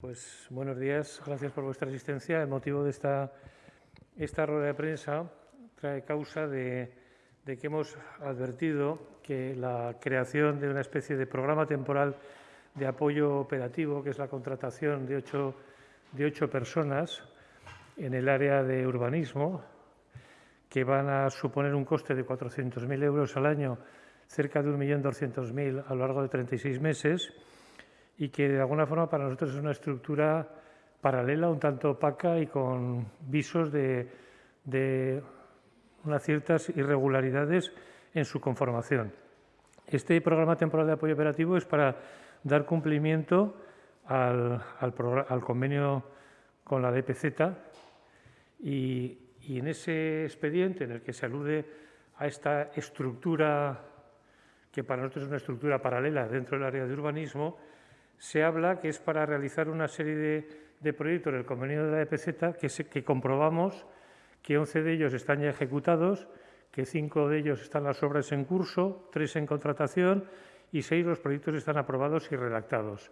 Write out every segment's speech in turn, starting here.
Pues buenos días, gracias por vuestra asistencia. El motivo de esta, esta rueda de prensa trae causa de, que hemos advertido que la creación de una especie de programa temporal de apoyo operativo, que es la contratación de ocho, de ocho personas en el área de urbanismo, que van a suponer un coste de 400.000 euros al año, cerca de 1.200.000 a lo largo de 36 meses, y que de alguna forma para nosotros es una estructura paralela, un tanto opaca y con visos de, unas ciertas irregularidades en su conformación. Este programa temporal de apoyo operativo es para dar cumplimiento al, convenio con la DPZ y, y en ese expediente en el que se alude a esta estructura que para nosotros es una estructura paralela dentro del área de urbanismo, se habla que es para realizar una serie de, proyectos del convenio de la EPZ que, que comprobamos que 11 de ellos están ya ejecutados, que 5 de ellos están las obras en curso, 3 en contratación y 6 los proyectos están aprobados y redactados.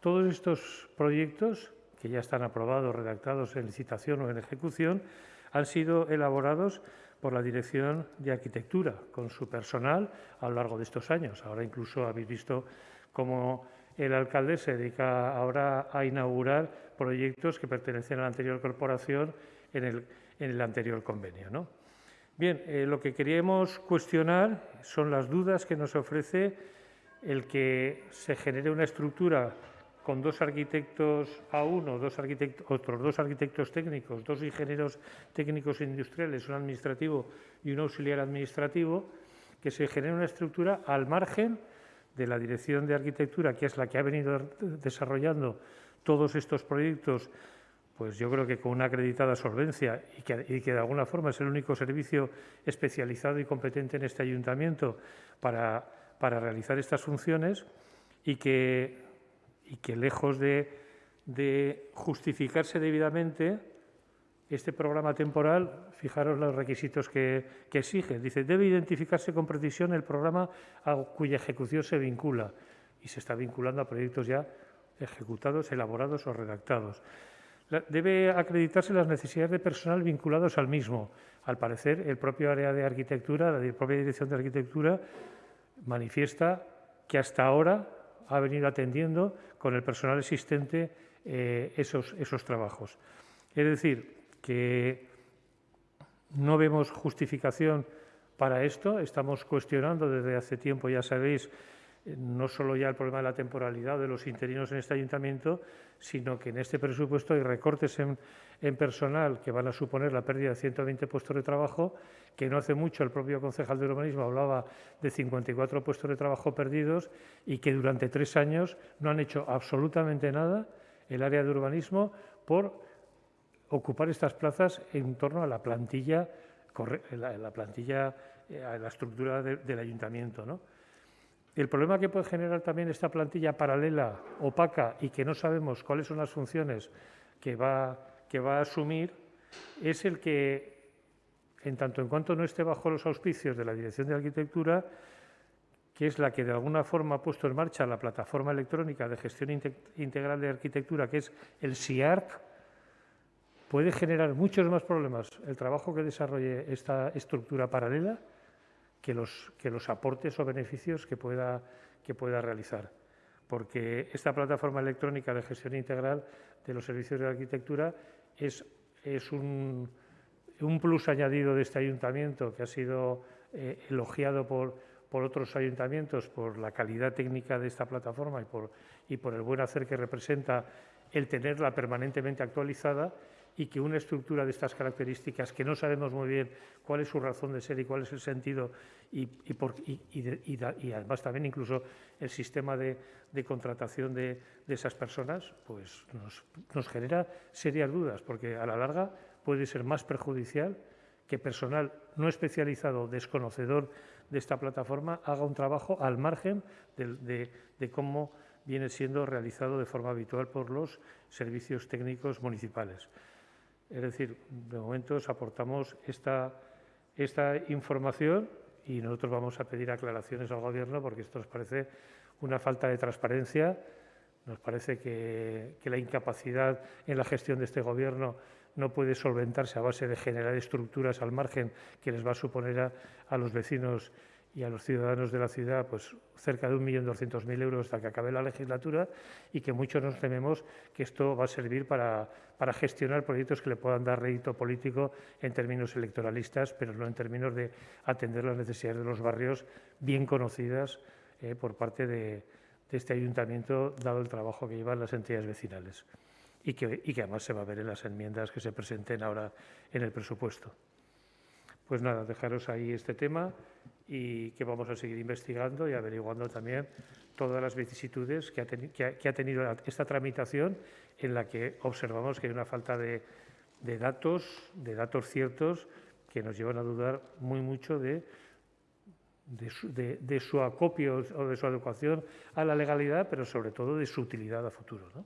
Todos estos proyectos, que ya están aprobados, redactados en licitación o en ejecución, han sido elaborados por la Dirección de Arquitectura, con su personal a lo largo de estos años. Ahora incluso habéis visto cómo el alcalde se dedica ahora a inaugurar proyectos que pertenecen a la anterior corporación en el, anterior convenio. ¿no? Bien, eh, lo que queríamos cuestionar son las dudas que nos ofrece el que se genere una estructura con dos arquitectos a uno, dos arquitectos, otros dos arquitectos técnicos, dos ingenieros técnicos industriales, un administrativo y un auxiliar administrativo, que se genere una estructura al margen de la Dirección de Arquitectura, que es la que ha venido desarrollando todos estos proyectos, pues yo creo que con una acreditada solvencia y que, de alguna forma es el único servicio especializado y competente en este ayuntamiento para, para realizar estas funciones y que, y que lejos de, de justificarse debidamente, este programa temporal, fijaros los requisitos que, exige. Dice, debe identificarse con precisión el programa a cuya ejecución se vincula y se está vinculando a proyectos ya ejecutados, elaborados o redactados. Debe acreditarse las necesidades de personal vinculados al mismo. Al parecer, el propio área de arquitectura, la propia dirección de arquitectura, manifiesta que hasta ahora ha venido atendiendo con el personal existente eh, esos, esos trabajos. Es decir, que no vemos justificación para esto. Estamos cuestionando desde hace tiempo, ya sabéis, no solo ya el problema de la temporalidad de los interinos en este ayuntamiento, sino que en este presupuesto hay recortes en, personal que van a suponer la pérdida de 120 puestos de trabajo, que no hace mucho el propio concejal de urbanismo hablaba de 54 puestos de trabajo perdidos y que durante tres años no han hecho absolutamente nada el área de urbanismo por ocupar estas plazas en torno a la plantilla, la, plantilla, eh, a la estructura del ayuntamiento. ¿no? El problema que puede generar también esta plantilla paralela, opaca y que no sabemos cuáles son las funciones que va, que va a asumir, es el que, en tanto en cuanto no esté bajo los auspicios de la Dirección de Arquitectura, que es la que de alguna forma ha puesto en marcha la plataforma electrónica de gestión integral de arquitectura, que es el SIARC, puede generar muchos más problemas el trabajo que desarrolle esta estructura paralela que los, que los aportes o beneficios que pueda, que pueda realizar. Porque esta plataforma electrónica de gestión integral de los servicios de arquitectura es, es un, un plus añadido de este ayuntamiento que ha sido eh, elogiado por, por otros ayuntamientos por la calidad técnica de esta plataforma y por, y por el buen hacer que representa el tenerla permanentemente actualizada y que una estructura de estas características, que no sabemos muy bien cuál es su razón de ser y cuál es el sentido, y, y, además también incluso el sistema de, contratación de, esas personas, pues nos, genera serias dudas, porque a la larga puede ser más perjudicial que personal no especializado, desconocedor de esta plataforma, haga un trabajo al margen de, cómo viene siendo realizado de forma habitual por los servicios técnicos municipales. Es decir, de momento os aportamos esta, esta información y nosotros vamos a pedir aclaraciones al Gobierno porque esto nos parece una falta de transparencia. Nos parece que, la incapacidad en la gestión de este Gobierno no puede solventarse a base de generar estructuras al margen que les va a suponer a los vecinos y a los ciudadanos de la ciudad pues cerca de 1.200.000 euros hasta que acabe la legislatura y que muchos nos tememos que esto va a servir para, para, gestionar proyectos que le puedan dar rédito político en términos electoralistas, pero no en términos de atender las necesidades de los barrios bien conocidas eh, por parte de, de, este ayuntamiento, dado el trabajo que llevan las entidades vecinales y que, y que además se va a ver en las enmiendas que se presenten ahora en el presupuesto. Pues nada, dejaros ahí este tema y que vamos a seguir investigando y averiguando también todas las vicisitudes que ha, tenido esta tramitación en la que observamos que hay una falta de, datos, de datos ciertos que nos llevan a dudar muy mucho de, de, su, acopio o de su adecuación a la legalidad, pero sobre todo de su utilidad a futuro. ¿no?